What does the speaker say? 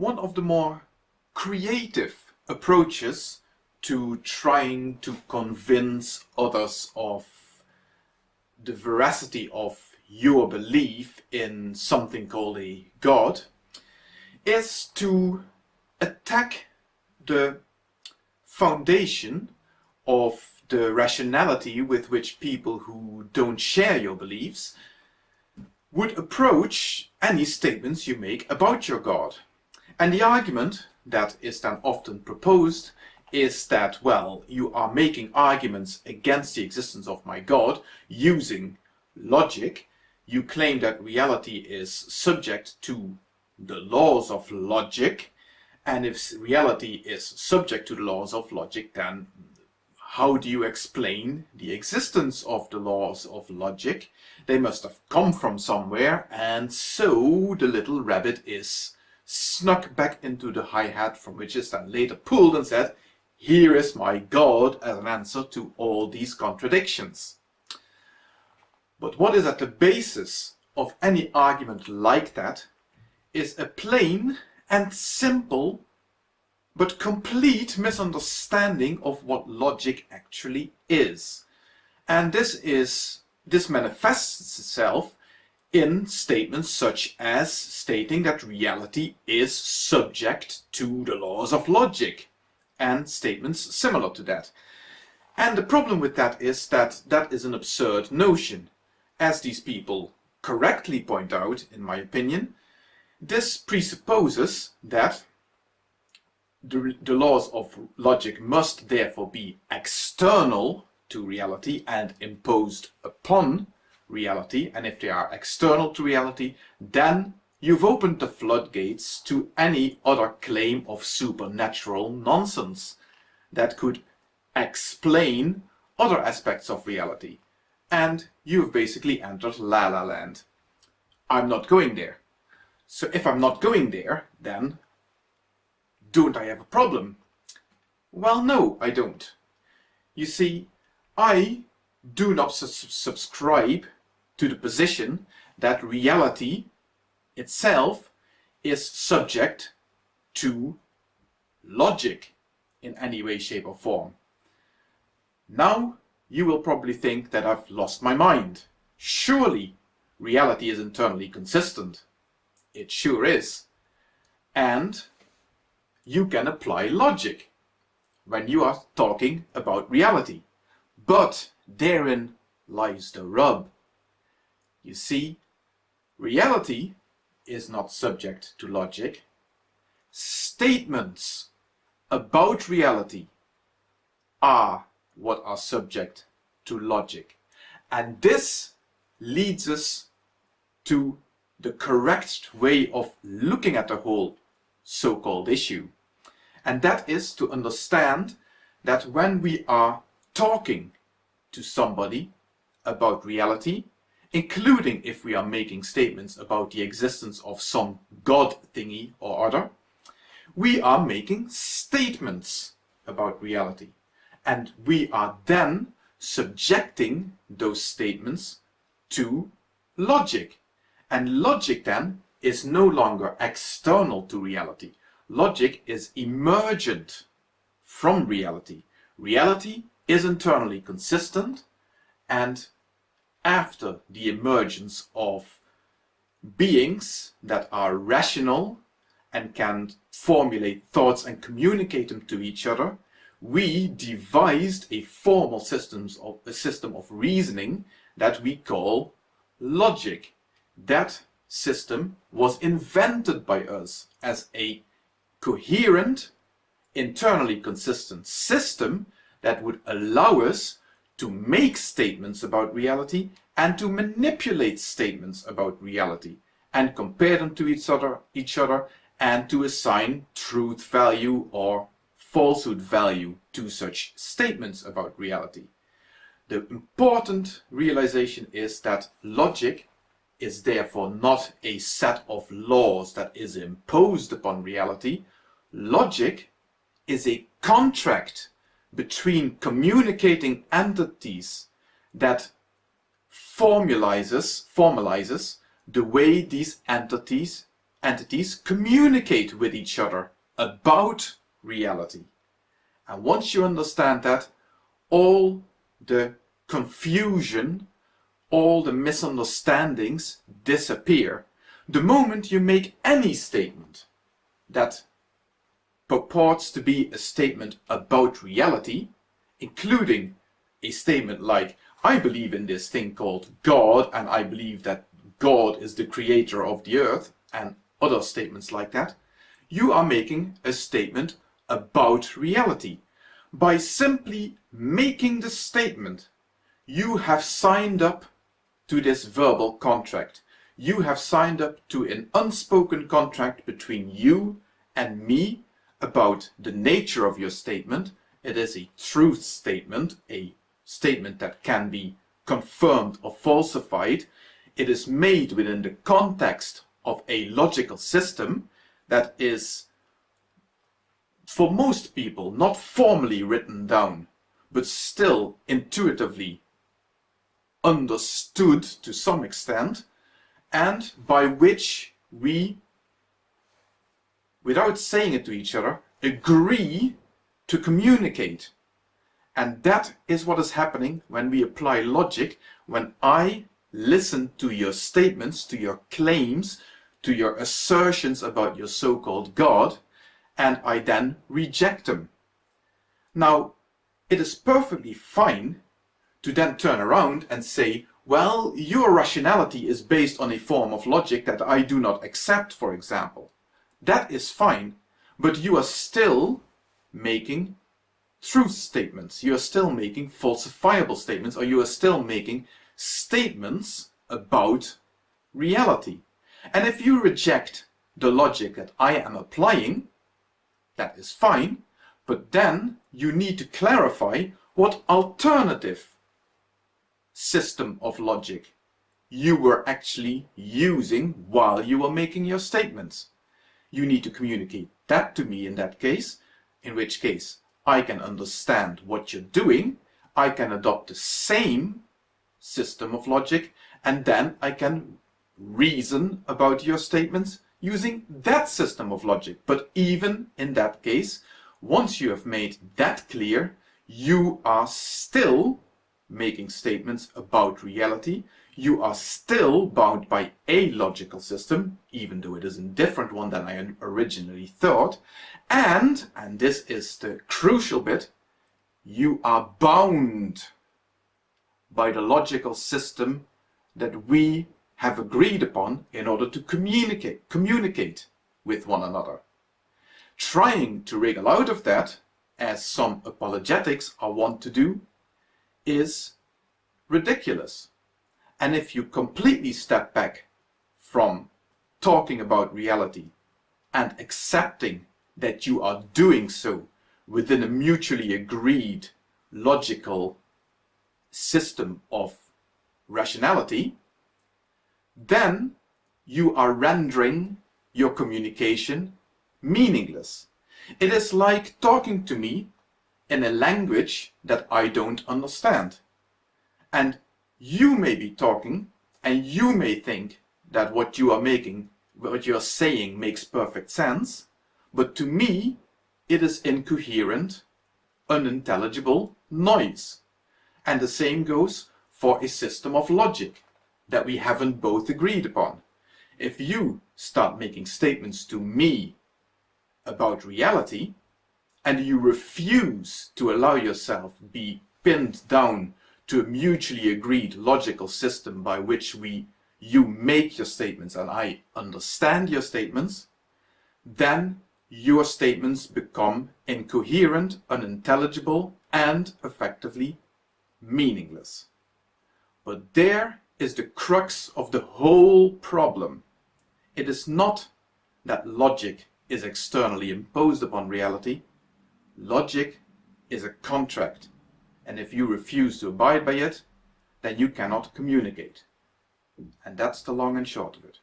one of the more creative approaches to trying to convince others of the veracity of your belief in something called a God is to attack the foundation of the rationality with which people who don't share your beliefs would approach any statements you make about your God. And the argument that is then often proposed is that, well, you are making arguments against the existence of my God using logic. You claim that reality is subject to the laws of logic, and if reality is subject to the laws of logic, then how do you explain the existence of the laws of logic? They must have come from somewhere, and so the little rabbit is snuck back into the hi-hat from which is then later pulled and said, here is my God as an answer to all these contradictions. But what is at the basis of any argument like that is a plain and simple but complete misunderstanding of what logic actually is. And this is this manifests itself in statements such as stating that reality is subject to the laws of logic and statements similar to that. And the problem with that is that that is an absurd notion. As these people correctly point out, in my opinion, this presupposes that the, the laws of logic must therefore be external to reality and imposed upon reality. And if they are external to reality, then you've opened the floodgates to any other claim of supernatural nonsense that could explain other aspects of reality. And you've basically entered La La Land. I'm not going there. So if I'm not going there, then don't I have a problem? Well, no, I don't. You see, I do not su subscribe to the position that reality itself is subject to logic in any way, shape or form. Now, you will probably think that I've lost my mind. Surely, reality is internally consistent. It sure is. And you can apply logic when you are talking about reality. But therein lies the rub. You see, reality is not subject to logic. Statements about reality are what are subject to logic. And this leads us to the correct way of looking at the whole so-called issue. And that is to understand that when we are talking to somebody about reality, including if we are making statements about the existence of some God thingy or other, we are making statements about reality. And we are then subjecting those statements to logic. And logic then is no longer external to reality. Logic is emergent from reality. Reality is internally consistent and after the emergence of beings that are rational and can formulate thoughts and communicate them to each other, we devised a formal systems of, a system of reasoning that we call logic. That system was invented by us as a coherent, internally consistent system that would allow us to make statements about reality and to manipulate statements about reality and compare them to each other, each other and to assign truth value or falsehood value to such statements about reality. The important realization is that logic is therefore not a set of laws that is imposed upon reality. Logic is a contract between communicating entities that formalizes, formalizes the way these entities entities communicate with each other about reality. And once you understand that, all the confusion, all the misunderstandings disappear. The moment you make any statement that purports to be a statement about reality, including a statement like, I believe in this thing called God and I believe that God is the creator of the earth and other statements like that, you are making a statement about reality. By simply making the statement, you have signed up to this verbal contract. You have signed up to an unspoken contract between you and me about the nature of your statement. It is a truth statement, a statement that can be confirmed or falsified. It is made within the context of a logical system that is for most people not formally written down but still intuitively understood to some extent and by which we without saying it to each other agree to communicate and that is what is happening when we apply logic when I listen to your statements to your claims to your assertions about your so-called God and I then reject them. Now, it is perfectly fine to then turn around and say, well, your rationality is based on a form of logic that I do not accept, for example. That is fine, but you are still making truth statements. You are still making falsifiable statements, or you are still making statements about reality. And if you reject the logic that I am applying, that is fine, but then you need to clarify what alternative system of logic you were actually using while you were making your statements. You need to communicate that to me in that case, in which case I can understand what you're doing, I can adopt the same system of logic, and then I can reason about your statements using that system of logic. But even in that case, once you have made that clear, you are still making statements about reality. You are still bound by a logical system, even though it is a different one than I originally thought. And, and this is the crucial bit, you are bound by the logical system that we have agreed upon in order to communicate, communicate with one another. Trying to wriggle out of that, as some apologetics are wont to do, is ridiculous. And if you completely step back from talking about reality and accepting that you are doing so within a mutually agreed logical system of rationality, then you are rendering your communication meaningless. It is like talking to me in a language that I don't understand. And you may be talking and you may think that what you are making, what you are saying makes perfect sense, but to me it is incoherent, unintelligible noise. And the same goes for a system of logic that we haven't both agreed upon. If you start making statements to me about reality, and you refuse to allow yourself be pinned down to a mutually agreed logical system by which we you make your statements and I understand your statements, then your statements become incoherent, unintelligible, and effectively meaningless. But there is the crux of the whole problem. It is not that logic is externally imposed upon reality. Logic is a contract, and if you refuse to abide by it, then you cannot communicate. And that's the long and short of it.